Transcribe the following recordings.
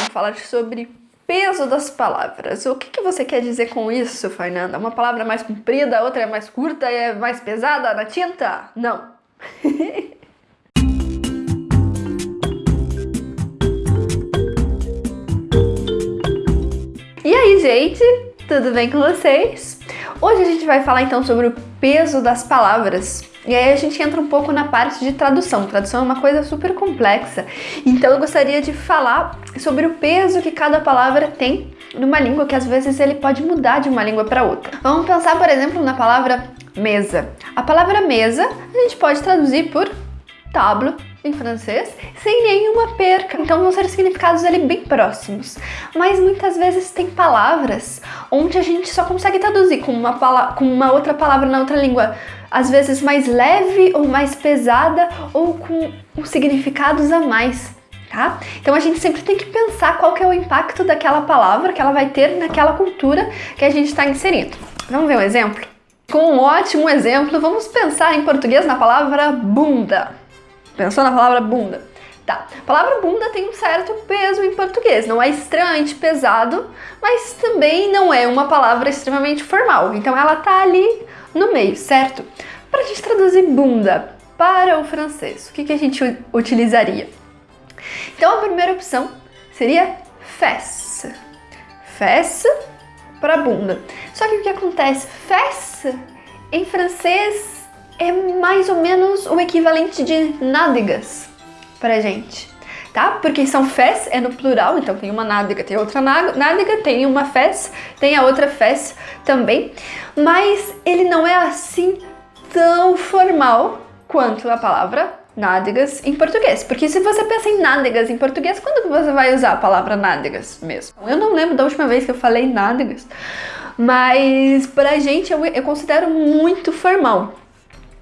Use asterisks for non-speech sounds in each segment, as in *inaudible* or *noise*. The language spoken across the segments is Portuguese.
vamos falar sobre peso das palavras. O que, que você quer dizer com isso, Fernanda? Uma palavra mais comprida, outra é mais curta é mais pesada na tinta? Não. *laughs* e aí, gente? Tudo bem com vocês? Hoje a gente vai falar então sobre o peso das palavras. E aí a gente entra um pouco na parte de tradução. Tradução é uma coisa super complexa. Então eu gostaria de falar sobre o peso que cada palavra tem numa língua, que às vezes ele pode mudar de uma língua para outra. Vamos pensar, por exemplo, na palavra mesa. A palavra mesa a gente pode traduzir por table em francês, sem nenhuma perca. Então vão ser significados ali bem próximos. Mas muitas vezes tem palavras onde a gente só consegue traduzir com uma, com uma outra palavra na outra língua, às vezes mais leve ou mais pesada ou com, com significados a mais. Tá? Então a gente sempre tem que pensar qual que é o impacto daquela palavra que ela vai ter naquela cultura que a gente está inserindo. Vamos ver um exemplo? Com um ótimo exemplo, vamos pensar em português na palavra bunda. Pensou na palavra bunda? Tá, a palavra bunda tem um certo peso em português, não é extremamente pesado, mas também não é uma palavra extremamente formal, então ela tá ali no meio, certo? Para a gente traduzir bunda para o francês, o que, que a gente utilizaria? Então a primeira opção seria fesse, fesse para bunda. Só que o que acontece? Fesse em francês é mais ou menos o equivalente de nádegas pra gente, tá? Porque são fés, é no plural, então tem uma nádega, tem outra nádega, tem uma fés, tem a outra fés também, mas ele não é assim tão formal quanto a palavra nádegas em português. Porque se você pensa em nádegas em português, quando você vai usar a palavra nádegas mesmo? Eu não lembro da última vez que eu falei nádegas, mas pra gente eu, eu considero muito formal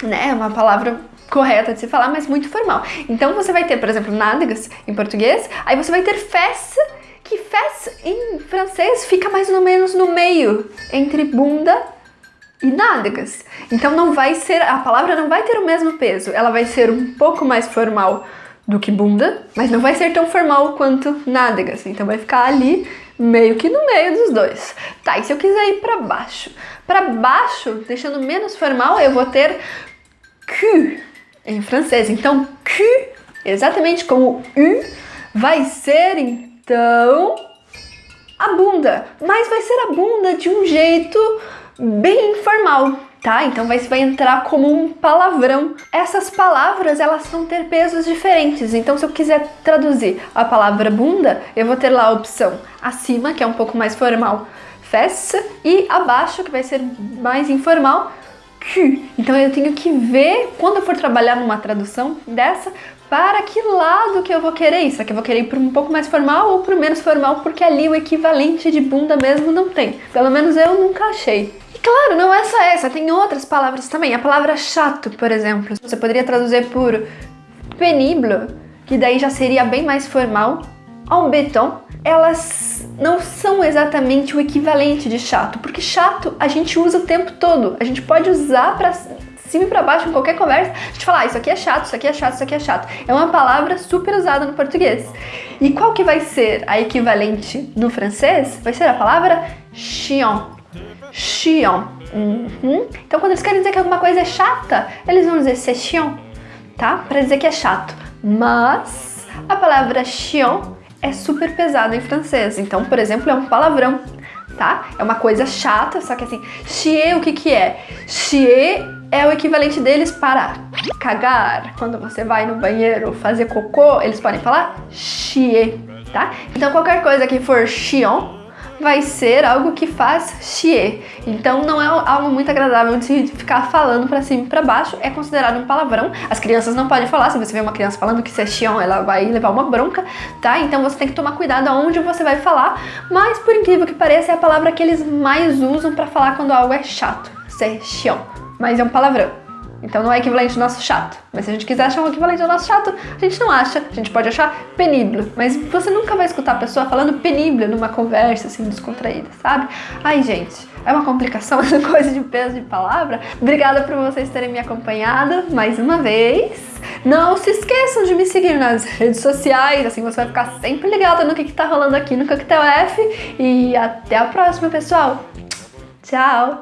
né? Uma palavra correta de se falar, mas muito formal. Então você vai ter, por exemplo, nádegas em português, aí você vai ter fesse, que fesse em francês fica mais ou menos no meio entre bunda e nádegas. Então não vai ser, a palavra não vai ter o mesmo peso, ela vai ser um pouco mais formal do que bunda, mas não vai ser tão formal quanto nádegas. Então vai ficar ali meio que no meio dos dois. Tá, e se eu quiser ir para baixo? Para baixo, deixando menos formal, eu vou ter que em francês. Então, que, exatamente como u, vai ser então a bunda. Mas vai ser a bunda de um jeito bem informal, tá? Então vai, vai entrar como um palavrão. Essas palavras, elas vão ter pesos diferentes. Então se eu quiser traduzir a palavra bunda, eu vou ter lá a opção acima, que é um pouco mais formal, fesse, e abaixo, que vai ser mais informal, então eu tenho que ver, quando eu for trabalhar numa tradução dessa, para que lado que eu vou querer isso. Que eu vou querer ir para um pouco mais formal ou para menos formal? Porque ali o equivalente de bunda mesmo não tem. Pelo menos eu nunca achei. E claro, não é só essa, tem outras palavras também. A palavra chato, por exemplo, você poderia traduzir por pénible, que daí já seria bem mais formal. En beton, elas não são exatamente o equivalente de chato, porque chato a gente usa o tempo todo, a gente pode usar para cima e para baixo em qualquer conversa, a gente fala, ah, isso aqui é chato, isso aqui é chato, isso aqui é chato. É uma palavra super usada no português. E qual que vai ser a equivalente no francês? Vai ser a palavra chiant. Chiant. Uhum. Então quando eles querem dizer que alguma coisa é chata, eles vão dizer c'est chiant, tá? Para dizer que é chato. Mas a palavra chiant é super pesado em francês. Então, por exemplo, é um palavrão, tá? É uma coisa chata, só que assim, chier o que que é? Chier é o equivalente deles para cagar. Quando você vai no banheiro fazer cocô, eles podem falar chier, tá? Então qualquer coisa que for chion, vai ser algo que faz chier. Então não é algo muito agradável de ficar falando pra cima e pra baixo, é considerado um palavrão. As crianças não podem falar, se você vê uma criança falando que isso é chion, ela vai levar uma bronca, tá? Então você tem que tomar cuidado aonde você vai falar, mas por incrível que pareça é a palavra que eles mais usam pra falar quando algo é chato, c'est chion, mas é um palavrão. Então não é equivalente ao nosso chato. Mas se a gente quiser achar um equivalente ao nosso chato, a gente não acha. A gente pode achar penível. Mas você nunca vai escutar a pessoa falando penível numa conversa assim descontraída, sabe? Ai, gente, é uma complicação *laughs* essa coisa de peso de palavra. Obrigada por vocês terem me acompanhado mais uma vez. Não se esqueçam de me seguir nas redes sociais, assim você vai ficar sempre ligado no que, que tá rolando aqui no Coquetel F. E até a próxima, pessoal! Tchau!